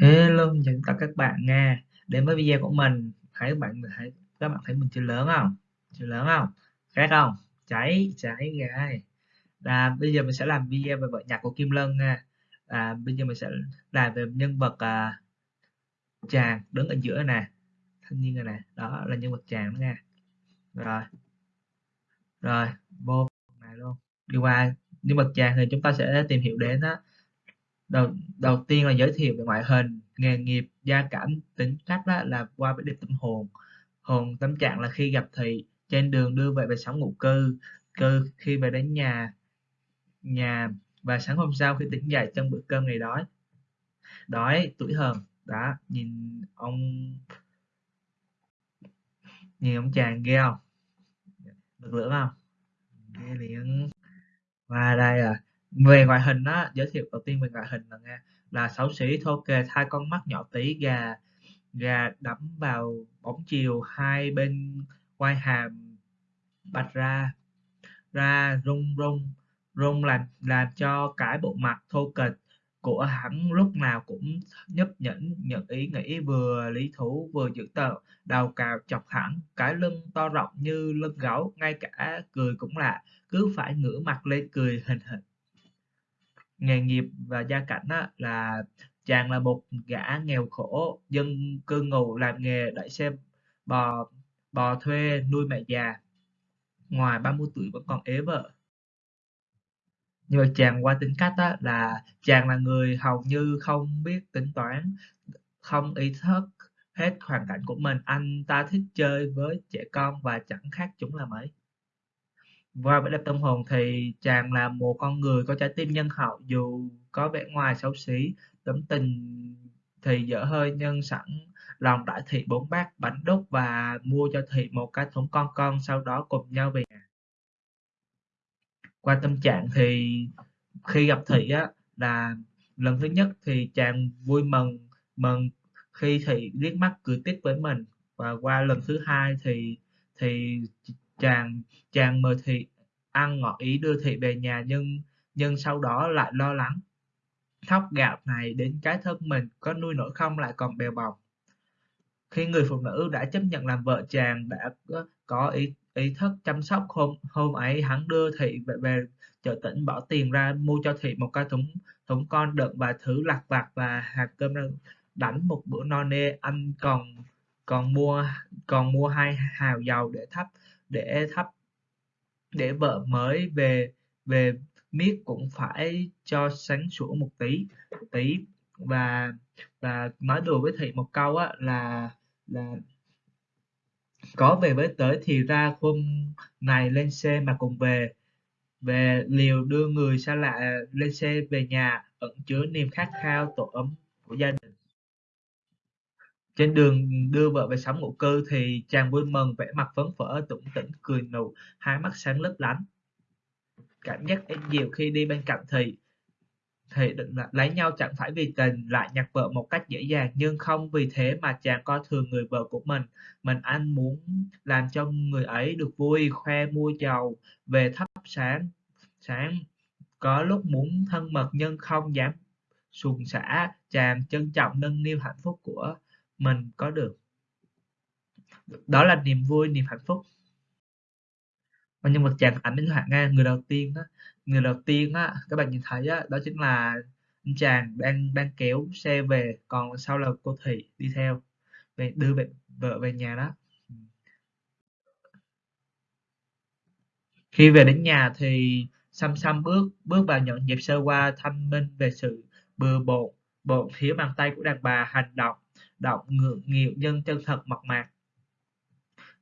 Hello, chào tất cả các bạn nha. Đến với video của mình, thấy các bạn thấy các bạn thấy mình chưa lớn không? Chưa lớn không? Khác không? Cháy, cháy gai. Là bây giờ mình sẽ làm video về vợ nhạc của Kim Lân nha. À, bây giờ mình sẽ làm về nhân vật à, chàng đứng ở giữa nè. Thanh niên này nè, đó là nhân vật chàng đó nha. Rồi. Rồi, vô này luôn. Đi qua nhân vật chàng thì chúng ta sẽ tìm hiểu đến đó đầu đầu tiên là giới thiệu về ngoại hình, nghề nghiệp, gia cảnh, tính cách đó là qua vẻ đẹp tâm hồn. Hồn tâm trạng là khi gặp thị, trên đường đưa về về sống ngụ cư cư khi về đến nhà nhà và sáng hôm sau khi tỉnh dậy trong bữa cơm ngày đói. Đói tuổi hờn đó nhìn ông nhìn ông chàng ghê không? Được lưỡng không? Ghê liền. Và đây à về ngoại hình á, giới thiệu đầu tiên về ngoại hình là nghe là xấu xí thô kề hai con mắt nhỏ tí, gà gà đẫm vào bóng chiều, hai bên quai hàm bạch ra ra rung rung rung làm làm cho cái bộ mặt thô kệch của hắn lúc nào cũng nhấp nhẫn nhận ý nghĩ vừa lý thú vừa dữ tợn đầu cào chọc hẳn cái lưng to rộng như lưng gấu ngay cả cười cũng lạ cứ phải ngửa mặt lên cười hình hình nghề nghiệp và gia cảnh á, là chàng là một gã nghèo khổ dân cư ngụ làm nghề đẩy xe bò bò thuê nuôi mẹ già ngoài 30 tuổi vẫn còn ế vợ. Nhưng mà chàng qua tính cách á, là chàng là người hầu như không biết tính toán không ý thức hết hoàn cảnh của mình. Anh ta thích chơi với trẻ con và chẳng khác chúng là mấy qua vẻ đẹp tâm hồn thì chàng là một con người có trái tim nhân hậu dù có vẻ ngoài xấu xí, tấm tình thì dở hơi nhưng sẵn lòng đại thị bốn bát bánh đúc và mua cho thị một cái thúng con con sau đó cùng nhau về nhà. Qua tâm trạng thì khi gặp thị á là lần thứ nhất thì chàng vui mừng mừng khi thị liếc mắt cười tít với mình và qua lần thứ hai thì thì chàng chàng mời thị ăn ngỏ ý đưa thị về nhà nhưng nhưng sau đó lại lo lắng. Thóc gạo này đến cái thân mình có nuôi nổi không lại còn bèo bọc. Khi người phụ nữ đã chấp nhận làm vợ chàng đã có ý ý thức chăm sóc hôm hôm ấy hắn đưa thị về, về chợ tỉnh bỏ tiền ra mua cho thị một cái thúng thúng con đựng và thứ lặt vặt và hạt cơm đánh một bữa no nê anh còn còn mua còn mua hai hào dầu để thắp để thắp, để vợ mới về về miết cũng phải cho sáng sủa một tí một tí. Và và nói đùa với thị một câu á, là là có về với tới thì ra hôm này lên xe mà cùng về về liều đưa người xa lạ, lên xe về nhà, ẩn chứa niềm khát khao tổ ấm của gia đình trên đường đưa vợ về sống ngụ cư thì chàng vui mừng vẻ mặt phấn phở, tủm tỉm cười nụ hai mắt sáng lấp lánh. Cảm giác êm dịu khi đi bên cạnh thì thì định là lấy nhau chẳng phải vì tình lại nhặt vợ một cách dễ dàng nhưng không vì thế mà chàng coi thường người vợ của mình. Mình anh muốn làm cho người ấy được vui khoe mua giàu về thắp sáng sáng. Có lúc muốn thân mật nhưng không dám xuồng xả chàng trân trọng nâng niu hạnh phúc của mình có được. Đó là niềm vui, niềm hạnh phúc. Và nhân vật chàng ảnh minh họa nga người đầu tiên đó người đầu tiên á, các bạn nhìn thấy á, đó chính là anh chàng đang đang kéo xe về, còn sau là cô thị đi theo, về, đưa về, vợ về nhà đó. Khi về đến nhà thì xăm xăm bước bước vào nhận dịp sơ qua thanh minh về sự bừa bộn bộn thiếu bàn tay của đàn bà hành động động ngượng nghịu nhưng chân thật mộc mạc.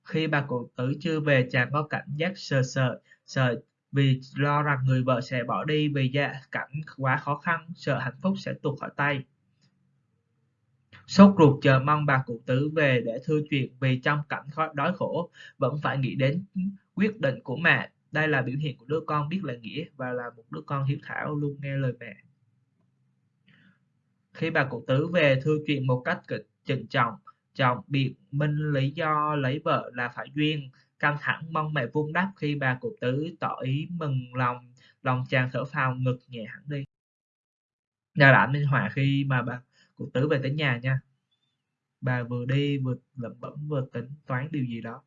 Khi bà cụ tử chưa về, chàng có cảm giác sợ sợ sợ vì lo rằng người vợ sẽ bỏ đi vì gia cảnh quá khó khăn, sợ hạnh phúc sẽ tuột khỏi tay. Sốt ruột chờ mong bà cụ tử về để thưa chuyện vì trong cảnh khó, đói khổ, vẫn phải nghĩ đến quyết định của mẹ. Đây là biểu hiện của đứa con biết lễ nghĩa và là một đứa con hiếu thảo luôn nghe lời mẹ khi bà cụ tứ về thưa chuyện một cách trịnh trọng chồng biện minh lý do lấy vợ là phải duyên, căng thẳng mong mẹ vuông đắp khi bà cụ tứ tỏ ý mừng lòng lòng chàng thở phào ngực nhẹ hẳn đi. Nhà đã minh họa khi mà bà cụ Tứ về tới nhà nha. Bà vừa đi vừa lẩm bẩm vừa tính toán điều gì đó,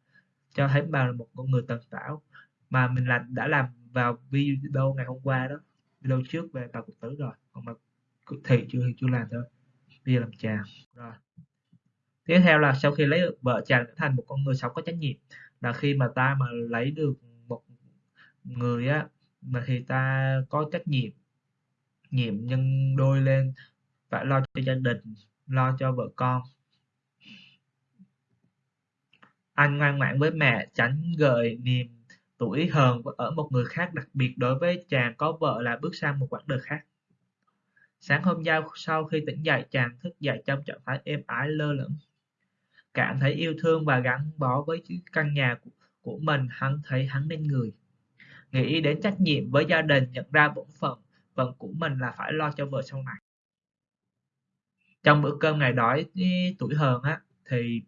cho thấy bà là một con người tần tảo mà mình là đã làm vào video ngày hôm qua đó, video trước về bà cụ Tứ rồi, còn mà thì chưa? Thì chưa làm thôi. Bây giờ làm chàng. Rồi. Tiếp theo là sau khi lấy được vợ chàng trở thành một con người sống có trách nhiệm, là khi mà ta mà lấy được một người á, mà thì ta có trách nhiệm nhiệm nhân đôi lên, phải lo cho gia đình, lo cho vợ con. Anh ngoan ngoãn với mẹ tránh gợi niềm tuổi hờn ở một người khác, đặc biệt đối với chàng có vợ là bước sang một quãng đời khác sáng hôm sau sau khi tỉnh dậy chàng thức dậy trong trạng thái êm ái lơ lửng. Cảm thấy yêu thương và gắn bó với căn nhà của, của mình hắn thấy hắn nên người. Nghĩ đến trách nhiệm với gia đình nhận ra bổn phận phận của mình là phải lo cho vợ sau này. Trong bữa cơm ngày đói tuổi hờn á thì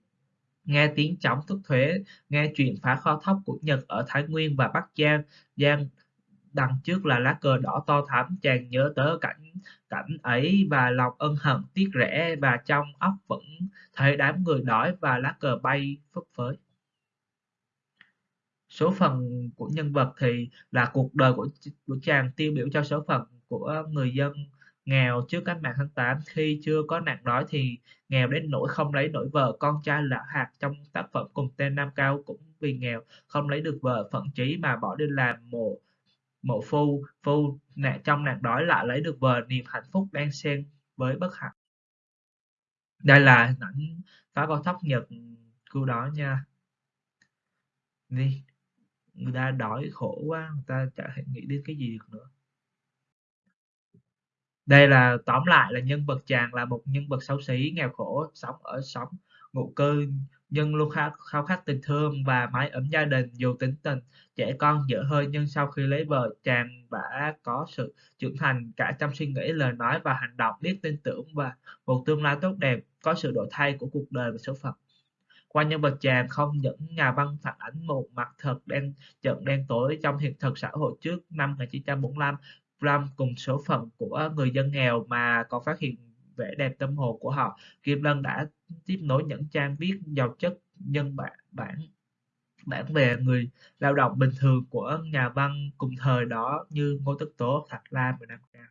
nghe tiếng chóng thức thuế nghe chuyện phá kho thóc của nhật ở thái nguyên và bắc giang giang đằng trước là lá cờ đỏ to thắm, chàng nhớ tới cảnh cảnh ấy và lòng ân hận tiếc rẻ và trong óc vẫn thấy đám người đói và lá cờ bay phấp phới. Số phận của nhân vật thì là cuộc đời của của chàng tiêu biểu cho số phận của người dân nghèo trước cách mạng tháng 8 khi chưa có nạn đói thì nghèo đến nỗi không lấy nổi vợ, con trai lão hạt trong tác phẩm cùng tên Nam Cao cũng vì nghèo không lấy được vợ phận trí mà bỏ đi làm mồ mộ phu phu nạn trong nạn đói lại lấy được bờ niềm hạnh phúc đang xen với bất hạnh. Đây là hình ảnh phá con thóc nhật cô đó nha. Đi, người ta đói khổ quá, người ta chả thể nghĩ đến cái gì được nữa. Đây là, tóm lại là nhân vật chàng là một nhân vật xấu xí, nghèo khổ, sống ở sống ngụ cư nhưng luôn khao, khao khát tình thương và mái ấm gia đình dù tính tình trẻ con dở hơi nhưng sau khi lấy vợ chàng đã có sự trưởng thành cả trong suy nghĩ lời nói và hành động biết tin tưởng và một tương lai tốt đẹp có sự đổi thay của cuộc đời và số phận. Qua nhân vật chàng không những nhà văn phản ánh một mặt thật đen trận đen tối trong hiện thực xã hội trước năm 1945 Ram cùng số phận của người dân nghèo mà còn phát hiện vẻ đẹp tâm hồn của họ. Kim Lân đã tiếp nối những trang viết giàu chất nhân bản bản bản về người lao động bình thường của nhà văn cùng thời đó như Ngô Tất Tố, Thạch Lam và Nam Cao.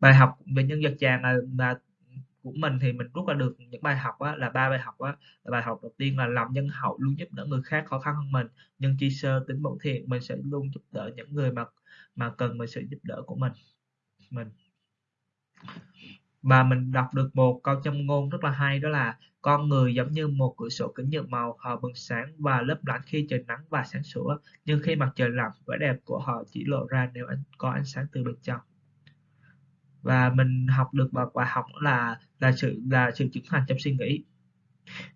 Bài học về nhân vật chàng là, là của mình thì mình rút ra được những bài học á, là ba bài học á. bài học đầu tiên là lòng nhân hậu luôn giúp đỡ người khác khó khăn hơn mình nhân chi sơ tính bổn thiện mình sẽ luôn giúp đỡ những người mà mà cần mình sự giúp đỡ của mình mình và mình đọc được một câu châm ngôn rất là hay, đó là con người giống như một cửa sổ kính nhựa màu, họ bừng sáng và lấp lánh khi trời nắng và sáng sủa, nhưng khi mặt trời lặn, vẻ đẹp của họ chỉ lộ ra nếu anh có ánh sáng từ bên trong. Và mình học được một bài học là là sự là sự trưởng thành trong suy nghĩ.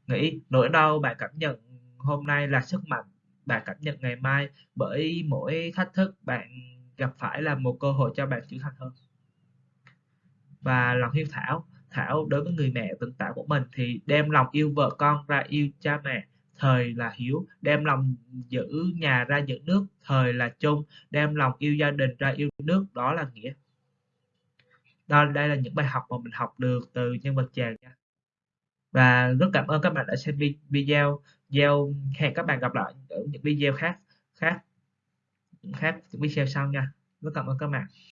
Nghĩ, nỗi đau bạn cảm nhận hôm nay là sức mạnh bạn cảm nhận ngày mai, bởi mỗi thách thức bạn gặp phải là một cơ hội cho bạn trưởng thành hơn và lòng hiếu thảo. Thảo đối với người mẹ tình tạo của mình thì đem lòng yêu vợ con ra yêu cha mẹ, thời là hiếu. Đem lòng giữ nhà ra giữ nước, thời là chung. Đem lòng yêu gia đình ra yêu nước, đó là nghĩa. Đó, đây là những bài học mà mình học được từ nhân vật chàng nha. Và rất cảm ơn các bạn đã xem video. Video hẹn các bạn gặp lại ở những video khác khác khác, những video sau nha. Rất cảm ơn các bạn.